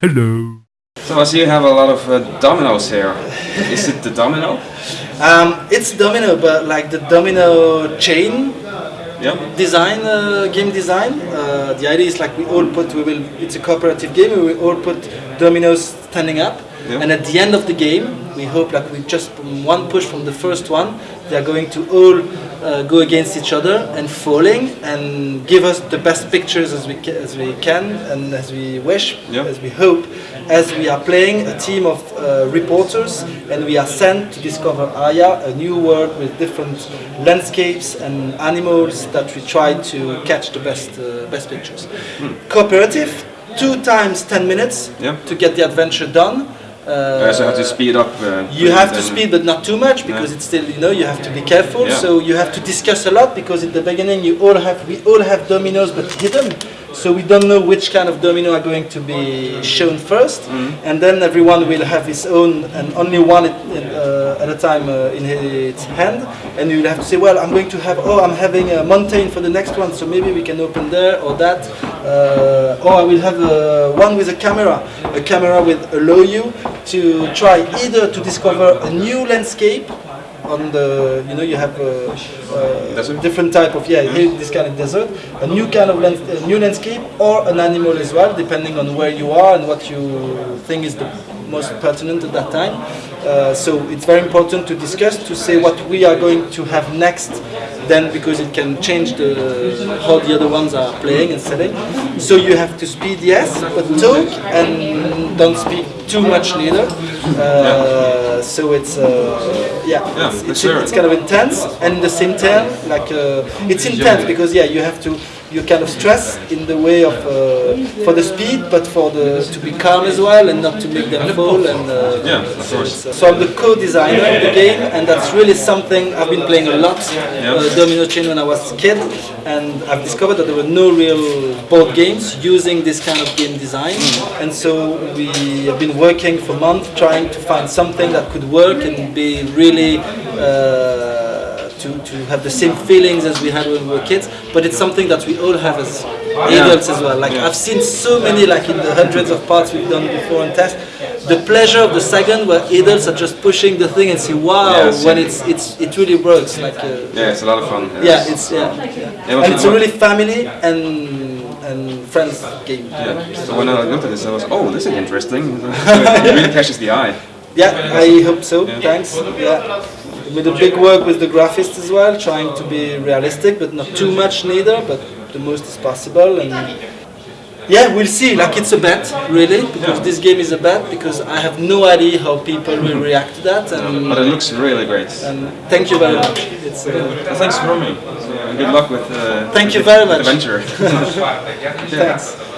Hello. So I see you have a lot of uh, dominoes here. Is it the domino? Um, it's domino, but like the domino chain Yeah. design, uh, game design. Uh, the idea is like we all put, we will. It's a cooperative game. We will all put dominoes standing up, Yeah. and at the end of the game, we hope like we just one push from the first one, they are going to all uh, go against each other and falling and give us the best pictures as we as we can and as we wish, as we hope, as we are playing a team of uh, reporters and we are sent to discover Aya, a new world with different landscapes and animals that we try to catch the best uh, best pictures. Cooperative, two times ten minutes Yeah. to get the adventure done. Uh, so I have to speed up. Uh, You have to speed, but not too much because Yeah. it's still you know you have to be careful. Yeah. So you have to discuss a lot because at the beginning you all have we all have dominoes but hidden. So we don't know which kind of domino are going to be shown 1st Mm-hmm. and then everyone will have his own and only one at, uh, at a time uh, in his hand, and you will have to say, well, I'm going to have oh I'm having a mountain for the next one, so maybe we can open there or that. Uh, or I will have uh, one with a camera. A camera will allow you to try either to discover a new landscape on the you know you have a, a different type of yeah this kind of desert a new kind of lands, a new landscape or an animal as well depending on where you are and what you think is the most pertinent at that time uh, so it's very important to discuss to say what we are going to have next then because it can change the how the other ones are playing and setting so you have to speed yes but talk and don't speak too much neither uh, so it's uh, yeah, Yeah, it's, it's, sure. it's kind of intense and at the same time like uh, it's intense because yeah you have to you kind of stress in the way of uh, for the speed but for the to be calm as well and not to make them fall and uh, Yeah, of so, uh, so I'm the co-designer of the game and that's really something I've been playing a lot uh, Domino Chain when I was a kid and I've discovered that there were no real board games using this kind of game design. And so we have been working for months trying to find something that could work and be really uh, to, to have the same feelings as we had when we were kids but it's something that we all have as adults as well like I've seen so many like in the hundreds of parts we've done before and tests the pleasure of the second where adults are just pushing the thing and say wow Yes. when it's it's it really works like uh, Yeah, it's a lot of fun. yeah, it's yeah, yeah. Yeah, and it's a really family and and friends game. Yeah. So when I looked at this, I was, oh, this is interesting. it really catches the eye. Yeah, I hope so. Thanks. Yeah, with a big work with the graphist as well, trying to be realistic, but not too much neither, but the most is possible. And yeah, we'll see. Like it's a bet, really, because this game is a bet. Because I have no idea how people will react to that. And, But it looks really great. and thank you very much. It's, Uh, thanks for me. So, good luck with uh, Thank you very much. adventure. thanks.